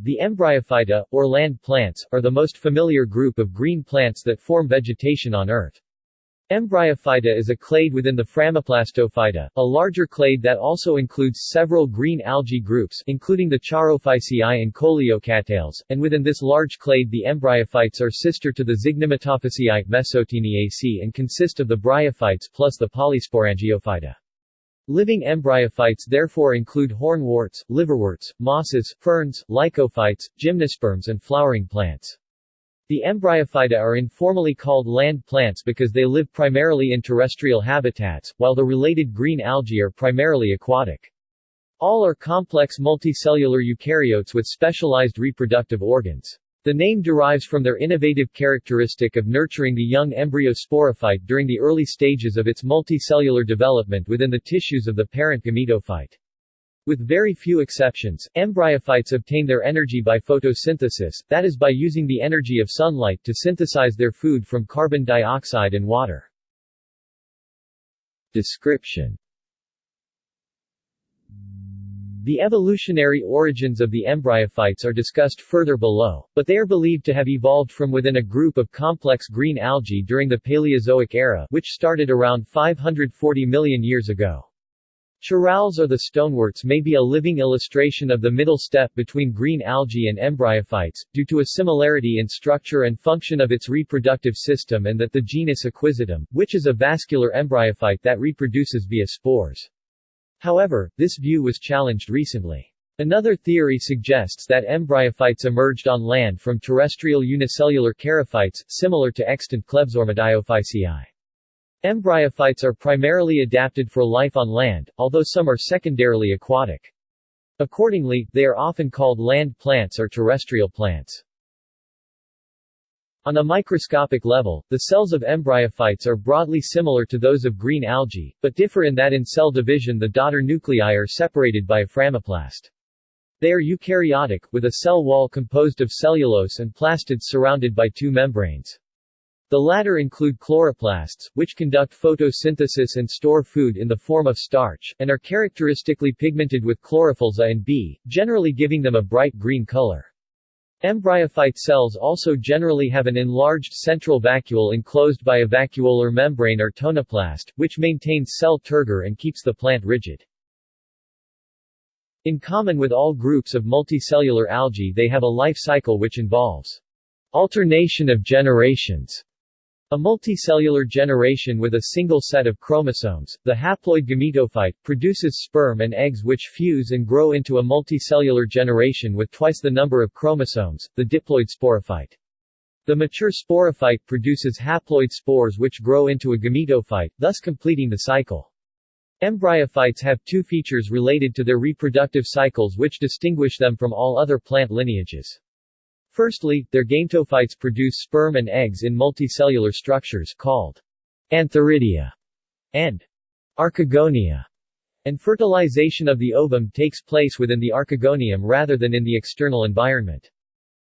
The Embryophyta, or land plants, are the most familiar group of green plants that form vegetation on Earth. Embryophyta is a clade within the Phragmoplastophyta, a larger clade that also includes several green algae groups including the Charophyceae and Coleochaetales, and within this large clade the embryophytes are sister to the Zygnematophyceae Mesotaeniaceae and consist of the bryophytes plus the Polysporangiophyta. Living embryophytes therefore include hornworts, liverworts, mosses, ferns, lycophytes, gymnosperms and flowering plants. The embryophyta are informally called land plants because they live primarily in terrestrial habitats, while the related green algae are primarily aquatic. All are complex multicellular eukaryotes with specialized reproductive organs. The name derives from their innovative characteristic of nurturing the young embryo sporophyte during the early stages of its multicellular development within the tissues of the parent gametophyte. With very few exceptions, embryophytes obtain their energy by photosynthesis, that is by using the energy of sunlight to synthesize their food from carbon dioxide and water. Description The evolutionary origins of the embryophytes are discussed further below, but they are believed to have evolved from within a group of complex green algae during the Paleozoic era which started around 540 million years ago. Charales or the stoneworts may be a living illustration of the middle step between green algae and embryophytes, due to a similarity in structure and function of its reproductive system and that the genus Equisetum, which is a vascular embryophyte that reproduces via spores. However, this view was challenged recently. Another theory suggests that embryophytes emerged on land from terrestrial unicellular charophytes, similar to extant Klebsormidiophyceae. Embryophytes are primarily adapted for life on land, although some are secondarily aquatic. Accordingly, they are often called land plants or terrestrial plants. On a microscopic level, the cells of embryophytes are broadly similar to those of green algae, but differ in that in cell division the daughter nuclei are separated by a phragmoplast. They are eukaryotic, with a cell wall composed of cellulose and plastids surrounded by two membranes. The latter include chloroplasts, which conduct photosynthesis and store food in the form of starch, and are characteristically pigmented with chlorophyll's A and B, generally giving them a bright green color. Embryophyte cells also generally have an enlarged central vacuole enclosed by a vacuolar membrane or tonoplast, which maintains cell turgor and keeps the plant rigid. In common with all groups of multicellular algae they have a life cycle which involves alternation of generations a multicellular generation with a single set of chromosomes, the haploid gametophyte, produces sperm and eggs which fuse and grow into a multicellular generation with twice the number of chromosomes, the diploid sporophyte. The mature sporophyte produces haploid spores which grow into a gametophyte, thus completing the cycle. Embryophytes have two features related to their reproductive cycles which distinguish them from all other plant lineages. Firstly, their gametophytes produce sperm and eggs in multicellular structures called antheridia and archegonia, and fertilization of the ovum takes place within the archegonium rather than in the external environment.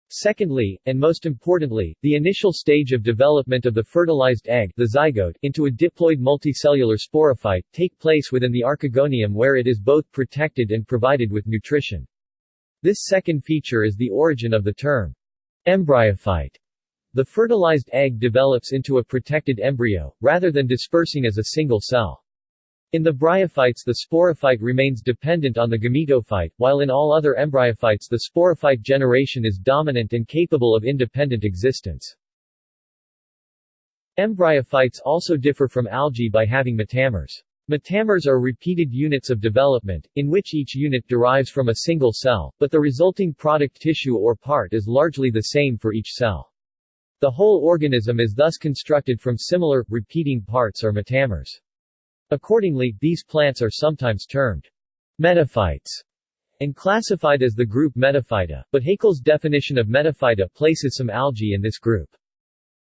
Secondly, and most importantly, the initial stage of development of the fertilized egg the zygote into a diploid multicellular sporophyte take place within the archegonium where it is both protected and provided with nutrition. This second feature is the origin of the term Embryophyte. The fertilized egg develops into a protected embryo, rather than dispersing as a single cell. In the bryophytes the sporophyte remains dependent on the gametophyte, while in all other embryophytes the sporophyte generation is dominant and capable of independent existence. Embryophytes also differ from algae by having metamers. Metamers are repeated units of development, in which each unit derives from a single cell, but the resulting product tissue or part is largely the same for each cell. The whole organism is thus constructed from similar, repeating parts or metamers. Accordingly, these plants are sometimes termed metaphytes and classified as the group Metaphyta, but Haeckel's definition of Metaphyta places some algae in this group.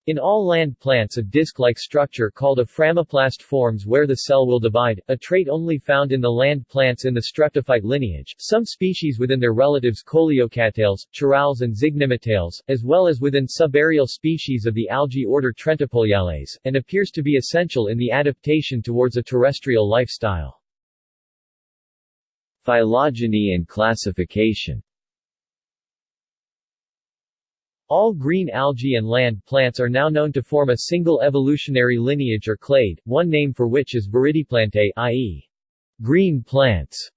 In all land plants a disc-like structure called a phragmoplast forms where the cell will divide, a trait only found in the land plants in the streptophyte lineage, some species within their relatives Coleochaetales, charales and Zygnematales, as well as within subaerial species of the algae order Trentepohliales, and appears to be essential in the adaptation towards a terrestrial lifestyle. Phylogeny and classification All green algae and land plants are now known to form a single evolutionary lineage or clade, one name for which is Viridiplantae, i.e. green plants.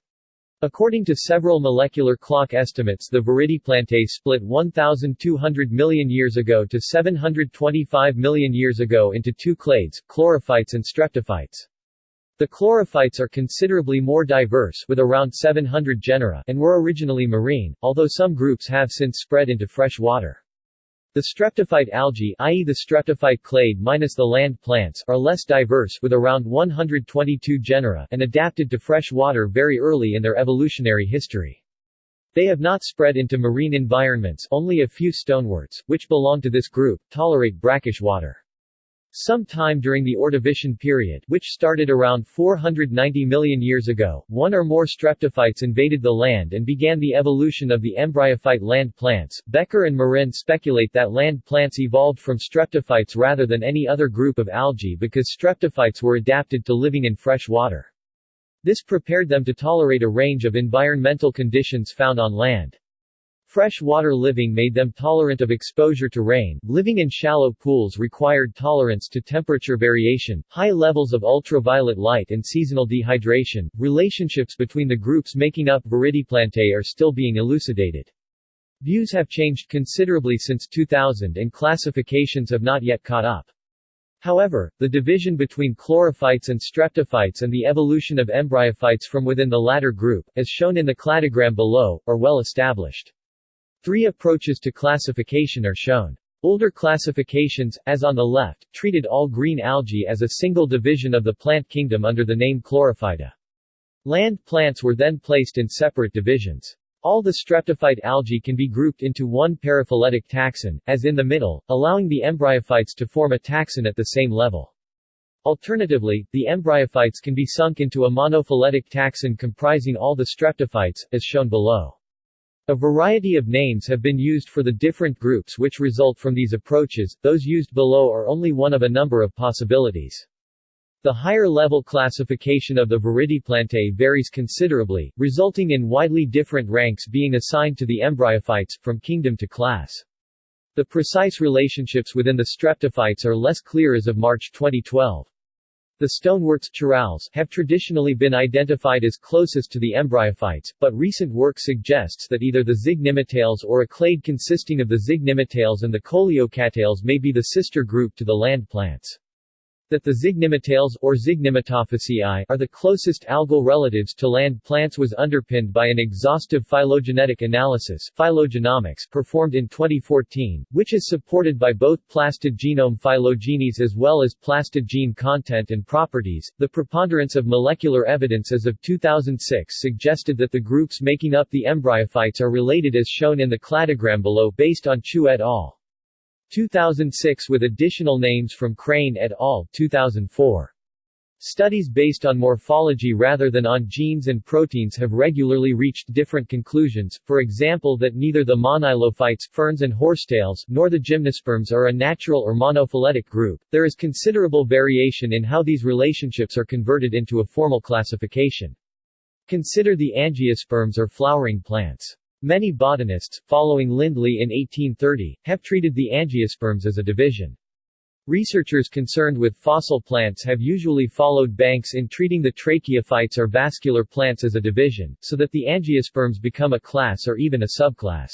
According to several molecular clock estimates the Viridiplantae split 1,200 million years ago to 725 million years ago into two clades, chlorophytes and streptophytes. The chlorophytes are considerably more diverse with around 700 genera and were originally marine, although some groups have since spread into fresh water. The streptophyte algae i.e. the streptophyte clade minus the land plants are less diverse with around 122 genera and adapted to fresh water very early in their evolutionary history. They have not spread into marine environments only a few stoneworts, which belong to this group, tolerate brackish water. Sometime during the Ordovician period, which started around 490 million years ago, one or more streptophytes invaded the land and began the evolution of the embryophyte land plants. Becker and Marin speculate that land plants evolved from streptophytes rather than any other group of algae because streptophytes were adapted to living in fresh water. This prepared them to tolerate a range of environmental conditions found on land. Freshwater living made them tolerant of exposure to rain. Living in shallow pools required tolerance to temperature variation, high levels of ultraviolet light and seasonal dehydration. Relationships between the groups making up Viridiplantae are still being elucidated. Views have changed considerably since 2000 and classifications have not yet caught up. However, the division between chlorophytes and streptophytes and the evolution of embryophytes from within the latter group, as shown in the cladogram below, are well established. Three approaches to classification are shown. Older classifications, as on the left, treated all green algae as a single division of the plant kingdom under the name Chlorophyta. Land plants were then placed in separate divisions. All the streptophyte algae can be grouped into one paraphyletic taxon, as in the middle, allowing the embryophytes to form a taxon at the same level. Alternatively, the embryophytes can be sunk into a monophyletic taxon comprising all the streptophytes, as shown below. A variety of names have been used for the different groups which result from these approaches, those used below are only one of a number of possibilities. The higher-level classification of the Viridiplantae varies considerably, resulting in widely different ranks being assigned to the embryophytes, from kingdom to class. The precise relationships within the streptophytes are less clear as of March 2012. The stoneworts charales have traditionally been identified as closest to the embryophytes, but recent work suggests that either the zygnematales or a clade consisting of the zygnematales and the coleochaetales may be the sister group to the land plants that the zygnematales or Zygnematophyceae are the closest algal relatives to land plants was underpinned by an exhaustive phylogenetic analysis phylogenomics performed in 2014, which is supported by both plastid genome phylogenies as well as plastid gene content and properties. The preponderance of molecular evidence as of 2006 suggested that the groups making up the embryophytes are related as shown in the cladogram below based on Chu et al. 2006 with additional names from Crane et al. 2004. Studies based on morphology rather than on genes and proteins have regularly reached different conclusions, for example that neither the monilophytes ferns and horsetails nor the gymnosperms are a natural or monophyletic group. There is considerable variation in how these relationships are converted into a formal classification. Consider the angiosperms or flowering plants. Many botanists, following Lindley in 1830, have treated the angiosperms as a division. Researchers concerned with fossil plants have usually followed Banks in treating the tracheophytes or vascular plants as a division, so that the angiosperms become a class or even a subclass.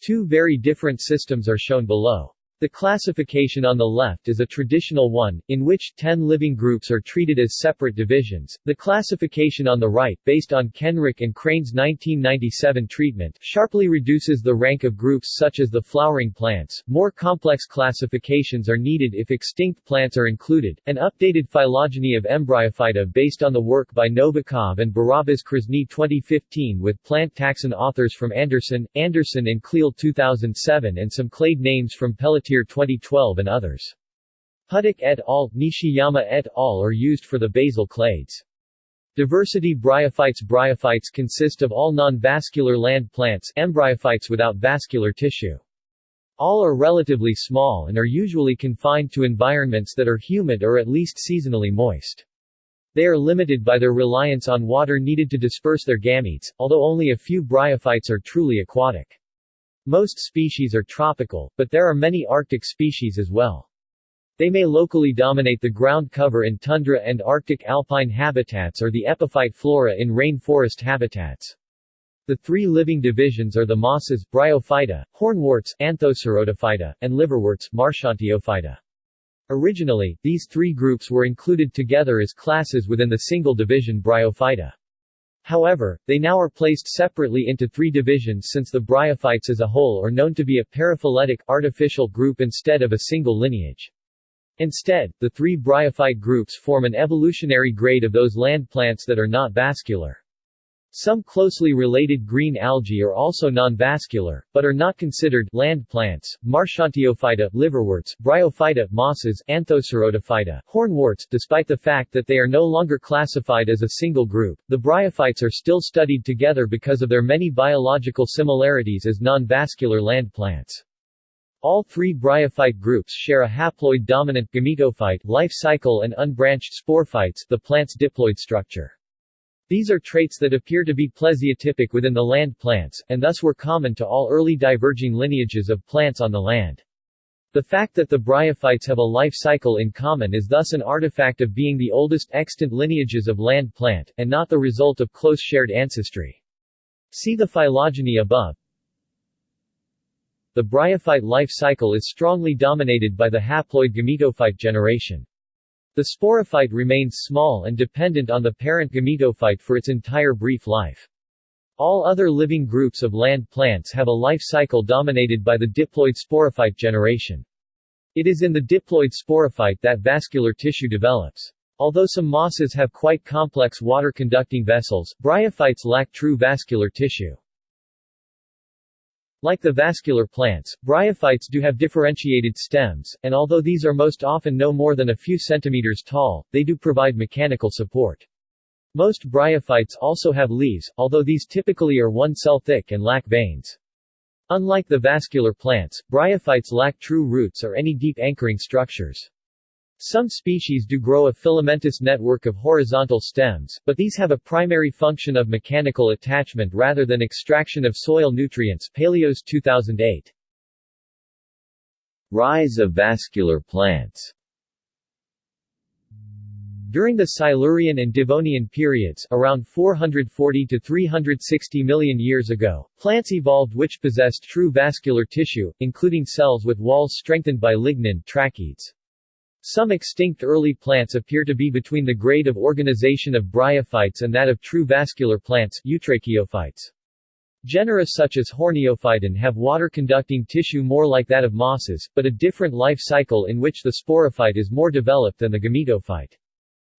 Two very different systems are shown below. The classification on the left is a traditional one, in which 10 living groups are treated as separate divisions. The classification on the right, based on Kenrick and Crane's 1997 treatment, sharply reduces the rank of groups such as the flowering plants. More complex classifications are needed if extinct plants are included. An updated phylogeny of Embryophyta based on the work by Novikov and Barabas Krasny 2015 with plant taxon authors from Anderson, Anderson and Cleal 2007 and some clade names from Frontier 2012 and others. Puttick et al., Nishiyama et al. are used for the basal clades. Diversity bryophytes Bryophytes consist of all non-vascular land plants embryophytes without vascular tissue. All are relatively small and are usually confined to environments that are humid or at least seasonally moist. They are limited by their reliance on water needed to disperse their gametes, although only a few bryophytes are truly aquatic. Most species are tropical, but there are many Arctic species as well. They may locally dominate the ground cover in tundra and Arctic alpine habitats or the epiphyte flora in rainforest habitats. The three living divisions are the mosses, Bryophyta, hornworts, Anthocerotophyta, and liverworts, Marchantiophyta. Originally, these three groups were included together as classes within the single division Bryophyta. However, they now are placed separately into three divisions since the bryophytes as a whole are known to be a paraphyletic artificial group instead of a single lineage. Instead, the three bryophyte groups form an evolutionary grade of those land plants that are not vascular. Some closely related green algae are also non-vascular, but are not considered land plants. Marchantiophyta, liverworts, bryophyta, mosses, Anthocerotophyta, hornworts. Despite the fact that they are no longer classified as a single group, the bryophytes are still studied together because of their many biological similarities as non-vascular land plants. All three bryophyte groups share a haploid-dominant gametophyte life cycle and unbranched sporophytes the plant's diploid structure. These are traits that appear to be plesiotypic within the land plants, and thus were common to all early diverging lineages of plants on the land. The fact that the bryophytes have a life cycle in common is thus an artifact of being the oldest extant lineages of land plant, and not the result of close shared ancestry. See the phylogeny above. The bryophyte life cycle is strongly dominated by the haploid gametophyte generation. The sporophyte remains small and dependent on the parent gametophyte for its entire brief life. All other living groups of land plants have a life cycle dominated by the diploid sporophyte generation. It is in the diploid sporophyte that vascular tissue develops. Although some mosses have quite complex water-conducting vessels, bryophytes lack true vascular tissue. Like the vascular plants, bryophytes do have differentiated stems, and although these are most often no more than a few centimeters tall, they do provide mechanical support. Most bryophytes also have leaves, although these typically are one cell thick and lack veins. Unlike the vascular plants, bryophytes lack true roots or any deep anchoring structures. Some species do grow a filamentous network of horizontal stems, but these have a primary function of mechanical attachment rather than extraction of soil nutrients Paleos 2008. Rise of vascular plants during the Silurian and Devonian periods around 440 to 360 million years ago, plants evolved which possessed true vascular tissue, including cells with walls strengthened by lignin tracheids. Some extinct early plants appear to be between the grade of organization of bryophytes and that of true vascular plants eutracheophytes. Genera such as Horneophyton have water-conducting tissue more like that of mosses, but a different life cycle in which the sporophyte is more developed than the gametophyte.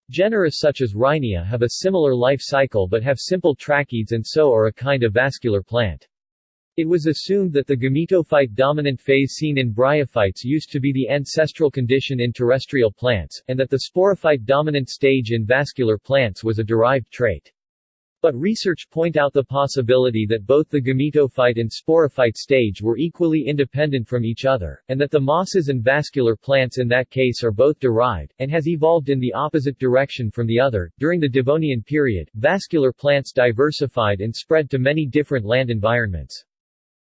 Genera such as Rhynia have a similar life cycle but have simple tracheids and so are a kind of vascular plant. It was assumed that the gametophyte dominant phase seen in bryophytes used to be the ancestral condition in terrestrial plants, and that the sporophyte dominant stage in vascular plants was a derived trait. But research point out the possibility that both the gametophyte and sporophyte stage were equally independent from each other, and that the mosses and vascular plants in that case are both derived, and has evolved in the opposite direction from the other. During the Devonian period, vascular plants diversified and spread to many different land environments.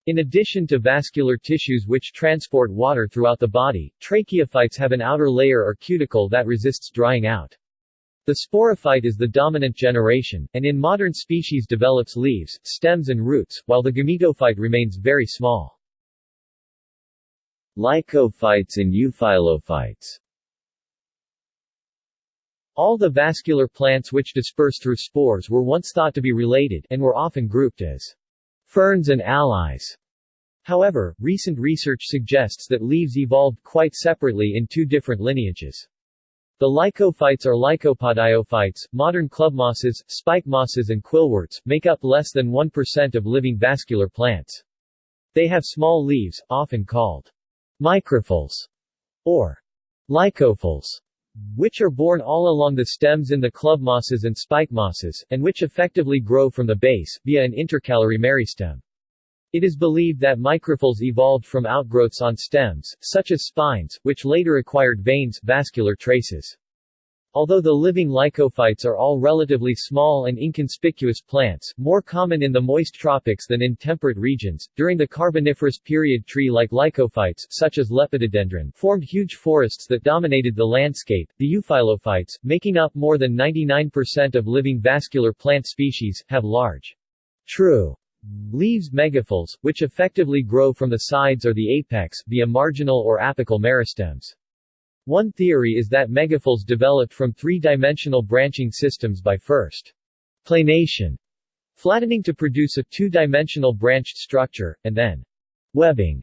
In addition to vascular tissues which transport water throughout the body, tracheophytes have an outer layer or cuticle that resists drying out. The sporophyte is the dominant generation, and in modern species develops leaves, stems and roots, while the gametophyte remains very small. Lycophytes and euphylophytes All the vascular plants which disperse through spores were once thought to be related, and were often grouped as ferns and allies. However, recent research suggests that leaves evolved quite separately in two different lineages. The lycophytes or lycopodiophytes, modern club mosses, spike mosses and quillworts, make up less than 1% of living vascular plants. They have small leaves, often called microphylls or lycophylls, which are borne all along the stems in the club mosses and spike mosses, and which effectively grow from the base, via an intercalary meristem. It is believed that microphylls evolved from outgrowths on stems, such as spines, which later acquired veins vascular traces. Although the living lycophytes are all relatively small and inconspicuous plants, more common in the moist tropics than in temperate regions, during the Carboniferous period tree-like lycophytes such as Lepidodendron formed huge forests that dominated the landscape. The euphylophytes, making up more than 99% of living vascular plant species, have large, true leaves megaphylls, which effectively grow from the sides or the apex, via marginal or apical meristems. One theory is that megaphylls developed from three-dimensional branching systems by first planation, flattening to produce a two-dimensional branched structure, and then webbing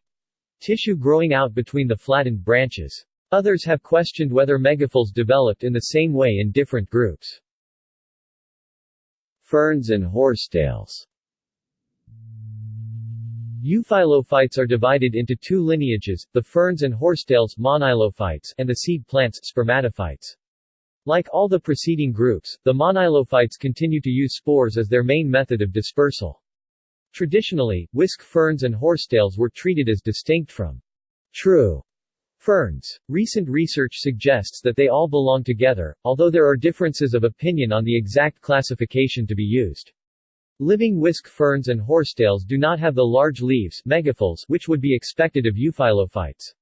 tissue growing out between the flattened branches. Others have questioned whether megaphylls developed in the same way in different groups. Ferns and horsetails Euphylophytes are divided into two lineages, the ferns and horsetails monilophytes and the seed plants spermatophytes. Like all the preceding groups, the monilophytes continue to use spores as their main method of dispersal. Traditionally, whisk ferns and horsetails were treated as distinct from true ferns. Recent research suggests that they all belong together, although there are differences of opinion on the exact classification to be used. Living whisk ferns and horsetails do not have the large leaves megaphylls which would be expected of euphylophytes.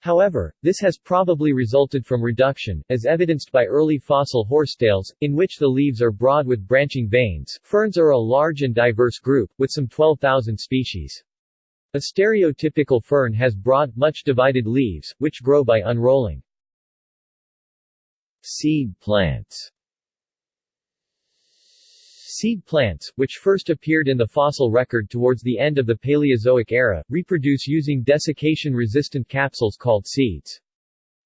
However, this has probably resulted from reduction, as evidenced by early fossil horsetails, in which the leaves are broad with branching veins. Ferns are a large and diverse group, with some 12,000 species. A stereotypical fern has broad, much divided leaves, which grow by unrolling. Seed plants Seed plants, which first appeared in the fossil record towards the end of the Paleozoic era, reproduce using desiccation-resistant capsules called seeds.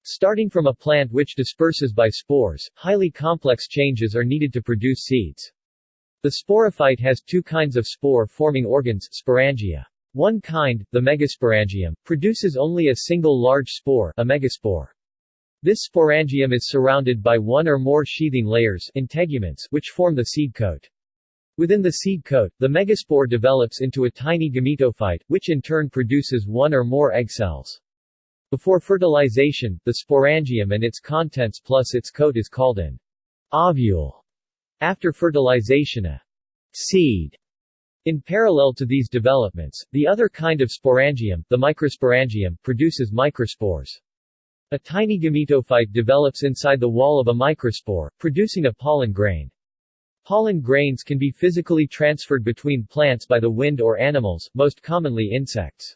Starting from a plant which disperses by spores, highly complex changes are needed to produce seeds. The sporophyte has two kinds of spore-forming organs, sporangia. One kind, the megasporangium, produces only a single large spore, a megaspore. This sporangium is surrounded by one or more sheathing layers integuments, which form the seed coat. Within the seed coat, the megaspore develops into a tiny gametophyte, which in turn produces one or more egg cells. Before fertilization, the sporangium and its contents plus its coat is called an ovule. After fertilization a seed. In parallel to these developments, the other kind of sporangium, the microsporangium, produces microspores. A tiny gametophyte develops inside the wall of a microspore, producing a pollen grain. Pollen grains can be physically transferred between plants by the wind or animals, most commonly insects.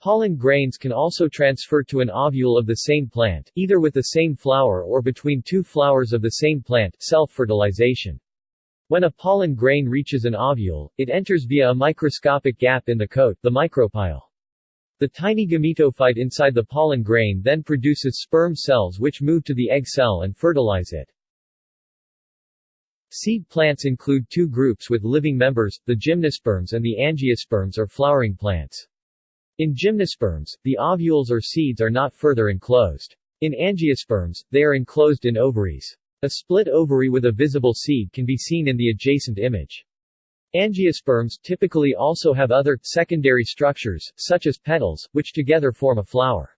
Pollen grains can also transfer to an ovule of the same plant, either with the same flower or between two flowers of the same plant self-fertilization. When a pollen grain reaches an ovule, it enters via a microscopic gap in the coat, the micropyle. The tiny gametophyte inside the pollen grain then produces sperm cells which move to the egg cell and fertilize it. Seed plants include two groups with living members, the gymnosperms and the angiosperms or flowering plants. In gymnosperms, the ovules or seeds are not further enclosed. In angiosperms, they are enclosed in ovaries. A split ovary with a visible seed can be seen in the adjacent image. Angiosperms typically also have other, secondary structures, such as petals, which together form a flower.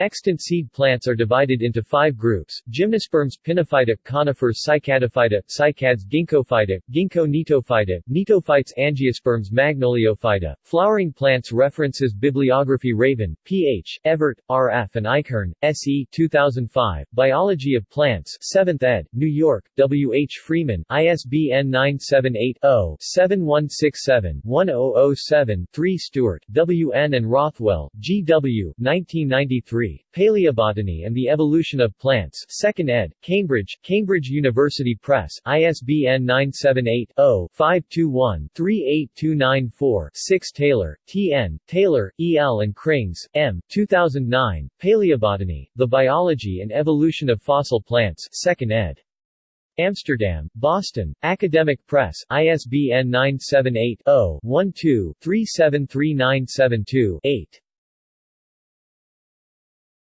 Extant seed plants are divided into five groups, Gymnosperms Pinophyta, conifers Cycadophyta, cycads Ginkgophyta, Ginkgo Gnetophyta, Gnetophytes Angiosperms Magnoliophyta, flowering plants References Bibliography Raven, P.H., Evert, R.F. and Eichhorn, S.E. 2005, Biology of Plants 7th ed., New York, W. H. Freeman, ISBN 978-0-7167-1007-3 Stewart, W. N. and Rothwell, G. W. 1993 Paleobotany and the Evolution of Plants 2nd ed., Cambridge, Cambridge University Press, ISBN 978-0-521-38294-6 Taylor, T.N., Taylor, E.L. and Krings, M. 2009, Paleobotany, The Biology and Evolution of Fossil Plants 2nd ed. Amsterdam, Boston, Academic Press, ISBN 978